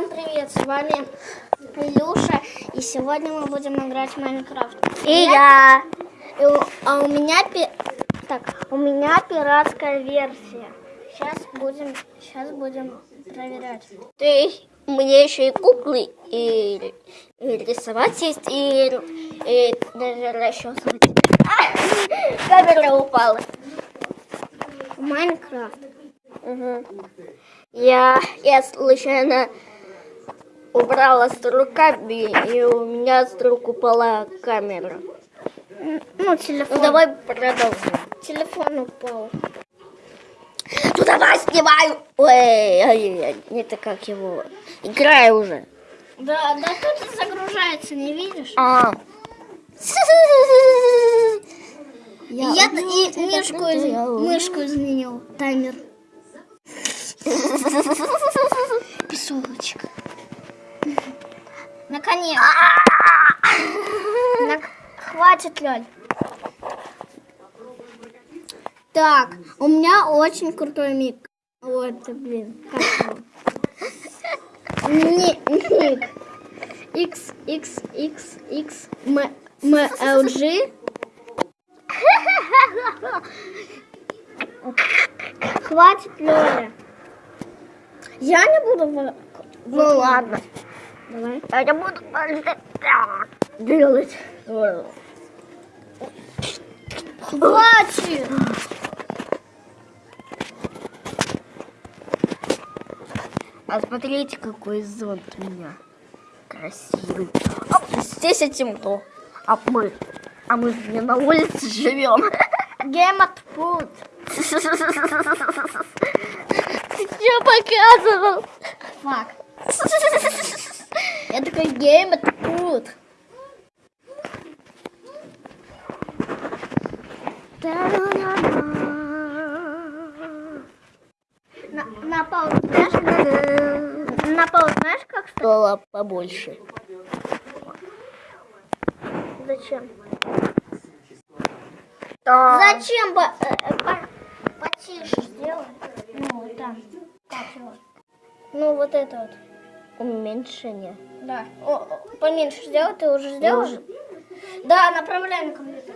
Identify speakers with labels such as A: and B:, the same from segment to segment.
A: Всем привет, с вами Илюша, и сегодня мы будем играть в Майнкрафт.
B: И я.
A: И у- а у меня пи- так, у меня пиратская версия. Сейчас будем, сейчас будем проверять.
B: То есть мне еще и куклы, и, и рисовать есть, и, и даже расчесывать. А, Камера упала.
A: Майнкрафт.
B: Мгм. Я, я случайно убрала с руками, и у меня с рук упала камера.
A: М, Ну, телефон.
B: Ну давай продолжим.
A: Телефон упал.
B: Ну давай снимаю. Ой, ой, ой, это как его. Играй уже.
A: Да, да тут загружается, не видишь?
B: А.
A: Я, и мышку, из- мышку изменил. Таймер. Песочек. Наконец. Нак- Хватит, Лёль. Так, у меня очень крутой миг. Вот, блин, как Ник. X, X, X, X, M, M, L, G. Хватит, Лёля. Я не буду...
B: Ну ладно.
A: Давай.
B: Я не буду делать.
A: Хватит.
B: А смотрите, какой зонт у меня. Красивый. А, здесь темно. А мы, а мы не на улице живем.
A: Game от food.
B: Я показывал.
A: Фак. Я такой game от food. На, на паузу знаешь? На паузу знаешь, как?
B: Стало побольше.
A: Зачем?
B: Да.
A: Зачем? Ба- э, э, по- потише сделай. Ну, там. Ну, вот это вот.
B: Уменьшение.
A: Да. О, поменьше сделай, ты уже сделал? Да, направляй на компьютер.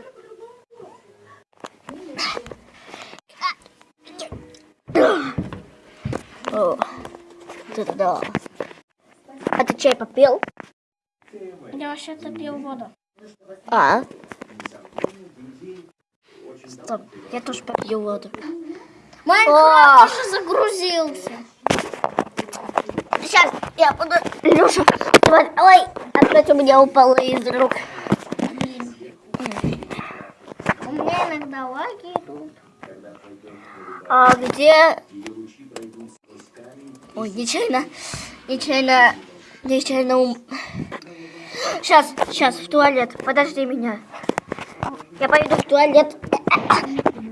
B: О, это да. А ты чай попил?
A: Я вообще-то пил воду.
B: А? Стоп, я тоже попью воду.
A: Майнкрафт уже загрузился.
B: Сейчас я буду... Леша, давай, ой, опять у меня упало из рук.
A: У меня иногда лаги идут.
B: А где... Ой, нечаянно, нечаянно, нечаянно ум... Сейчас, сейчас, в туалет, подожди меня. Я пойду в туалет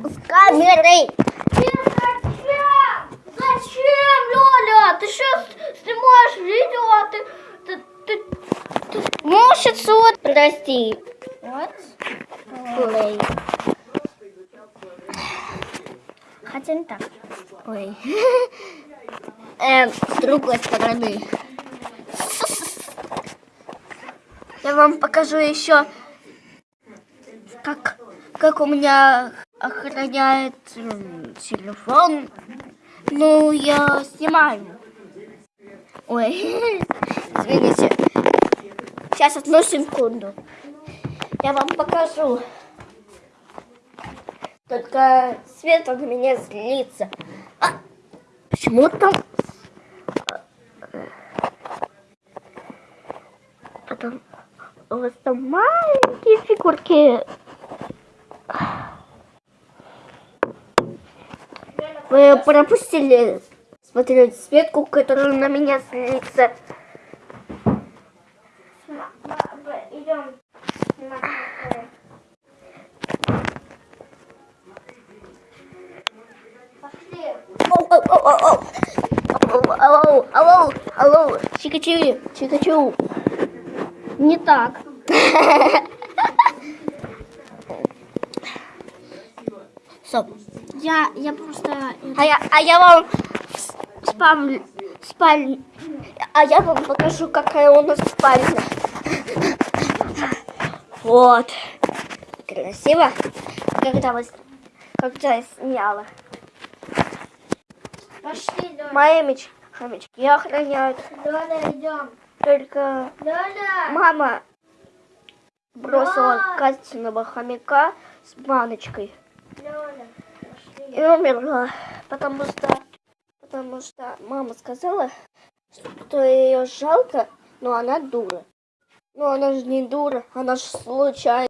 B: с камерой.
A: Зачем? Лоля? Ты сейчас снимаешь видео, а ты... ты, ты, ты...
B: Может, вот, прости.
A: Вот.
B: Ой,
A: Хотя не так.
B: ой. Эм, с другой стороны. Я вам покажу еще, как, как у меня охраняет телефон. Ну, я снимаю. Ой, извините. Сейчас одну секунду. Я вам покажу. Только свет на меня злится. А, почему там... Потом... У вас там маленькие фигурки. Вы пропустили смотреть Светку, которая на меня злится.
A: Идем.
B: Алло, алло, алло, Чикачу, Чикачу.
A: Не так.
B: Стоп.
A: Я, я просто...
B: А я, а я вам в спам, спаль, А я вам покажу, какая у нас спальня. Вот. Красиво. Когда, вы, когда я сняла.
A: Пошли, Лёля.
B: Мои меч, хомячки охраняют.
A: Лёля, идем.
B: Только
A: Лёля.
B: мама бросила
A: Да.
B: Катиного хомяка с баночкой.
A: Лёля.
B: И умерла, потому что, потому что мама сказала, что ее жалко, но она дура. Но она же не дура, она же случайно.